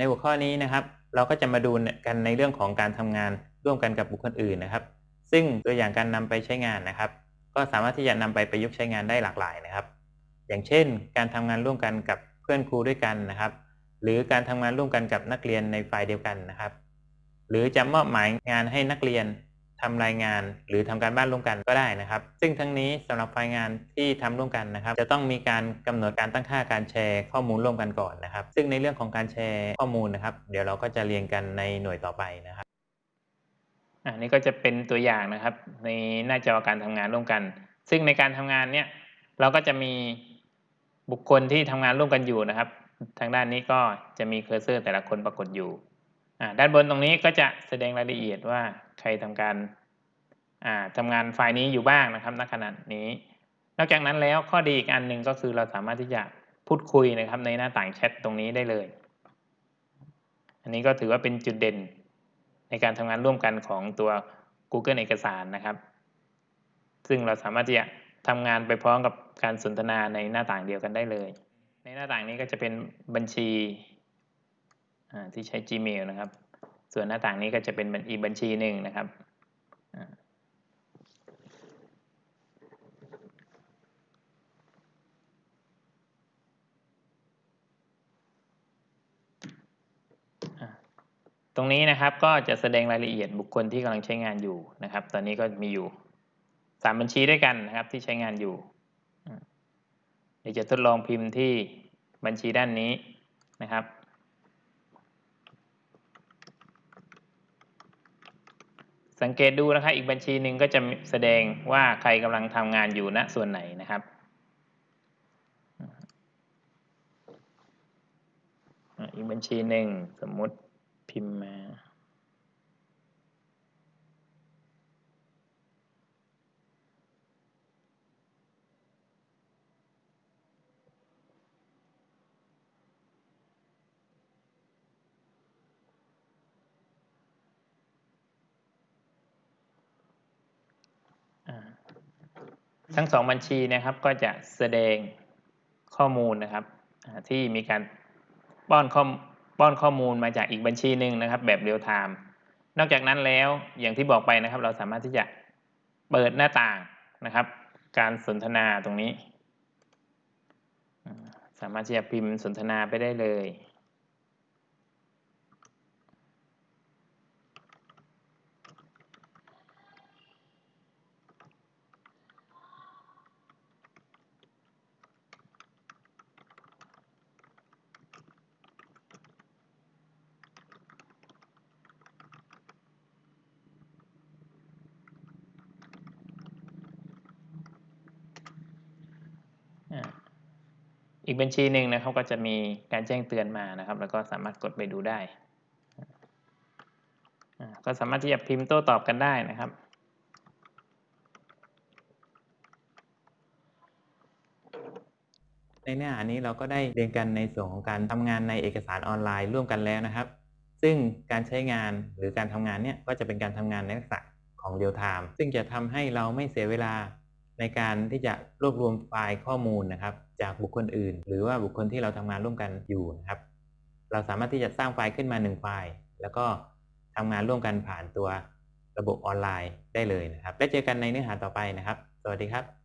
ในหัวข้อนี้นะครับ เราก็จะมาดูกันในเรื่องของการทำงานร่วมกันกับบุคคลอื่นนะครับ ซึ่งตัวอย่างการนำไปใช้งานนะครับ ก็สามารถที่จะนำไปประยุกต์ใช้งานได้หลากหลายนะครับ อย่างเช่น การทำงานร่วมกันกับเพื่อนครูด้วยกันนะครับ หรือการทำงานร่วมกันกับนักเรียนในฝ่ายเดียวกันนะครับ หรือจะมอบหมายงานให้นักเรียน ทำรายงาน หรือทำการบ้านร่วมกันก็ได้นะครับ ซึ่งทั้งนี้สำหรับไฟล์งานที่ทำร่วมกันนะครับ จะต้องมีการกำหนดการตั้งค่าการแชร์ข้อมูลร่วมกันก่อนนะครับ ซึ่งในเรื่องของการแชร์ข้อมูลนะครับ เดี๋ยวเราก็จะเรียนกันในหน่วยต่อไปนะครับอันนี้ก็จะเป็นตัวอย่างนะครับ ในหน้าจอการทำงานร่วมกัน ซึ่งในการทำงานเนี่ยเราก็จะมีบุคคลที่ทำงานร่วมกันอยู่นะครับ ทางด้านนี้ก็จะมี cursor แต่ละคนปรากฏอยู่ด้านบนตรงนี้ก็จะแสดงรายละเอียดว่า ใครทำการทำงานไฟล์นี้อยู่บ้างนะครับณขณะนี้ นอกจากนั้นแล้วข้อดีอีกอันหนึ่งก็คือเราสามารถที่จะพูดคุยนะครับในหน้าต่างแชทตรงนี้ได้เลย อันนี้ก็ถือว่าเป็นจุดเด่นในการทำงานร่วมกันของตัว Google เอกสารนะครับ ซึ่งเราสามารถที่จะทำงานไปพร้อมกับการสนทนาในหน้าต่างเดียวกันได้เลย ในหน้าต่างนี้ก็จะเป็นบัญชีที่ใช้ Gmail นะครับ ส่วนหน้าต่างนี้ก็จะเป็นอีกบัญชีหนึ่งนะครับตรงนี้นะครับก็จะแสดงรายละเอียดบุคคลที่กำลังใช้งานอยู่นะครับ ตอนนี้ก็มีอยู่สามบัญชีด้วยกันนะครับที่ใช้งานอยู่เดี๋ยวจะทดลองพิมพ์ที่บัญชีด้านนี้นะครับ สังเกตดูนะครับอีกบัญชีหนึ่งก็จะแสดงว่าใครกำลังทำงานอยู่ณส่วนไหนนะครับอีกบัญชีหนึ่งสมมติพิมพ์มา ทั้งสองบัญชีนะครับก็จะแสดงข้อมูลนะครับที่มีการป้อนข้อป้อนข้อมูลมาจากอีกบัญชีหนึ่งนะครับ แบบเรียลไทม์นอกจากนั้นแล้วอย่างที่บอกไปนะครับ เราสามารถที่จะเปิดหน้าต่างนะครับ การสนทนาตรงนี้ สามารถที่จะพิมพ์สนทนาไปได้เลย อีกบัญชีหนึ่งนะครับก็จะมีการแจ้งเตือนมานะครับ แล้วก็สามารถกดไปดูได้ ก็สามารถที่จะพิมพ์โต้ตอบกันได้นะครับในเนื้อหานี้เราก็ได้เรียนกันในส่วนของการทำงานในเอกสารออนไลน์ร่วมกันแล้วนะครับ ซึ่งการใช้งานหรือการทำงานเนี่ยก็จะเป็นการทำงานในลักษณะของเรียลไทม์ซึ่งจะทำให้เราไม่เสียเวลา ในการที่จะรวบรวมไฟล์ข้อมูลนะครับ จากบุคคลอื่น หรือว่าบุคคลที่เราทำงานร่วมกันอยู่นะครับ เราสามารถที่จะสร้างไฟล์ขึ้นมา 1 ไฟล์ แล้วก็ทำงานร่วมกันผ่านตัวระบบออนไลน์ได้เลยนะครับ แล้วเจอกันในเนื้อหาต่อไปนะครับ สวัสดีครับ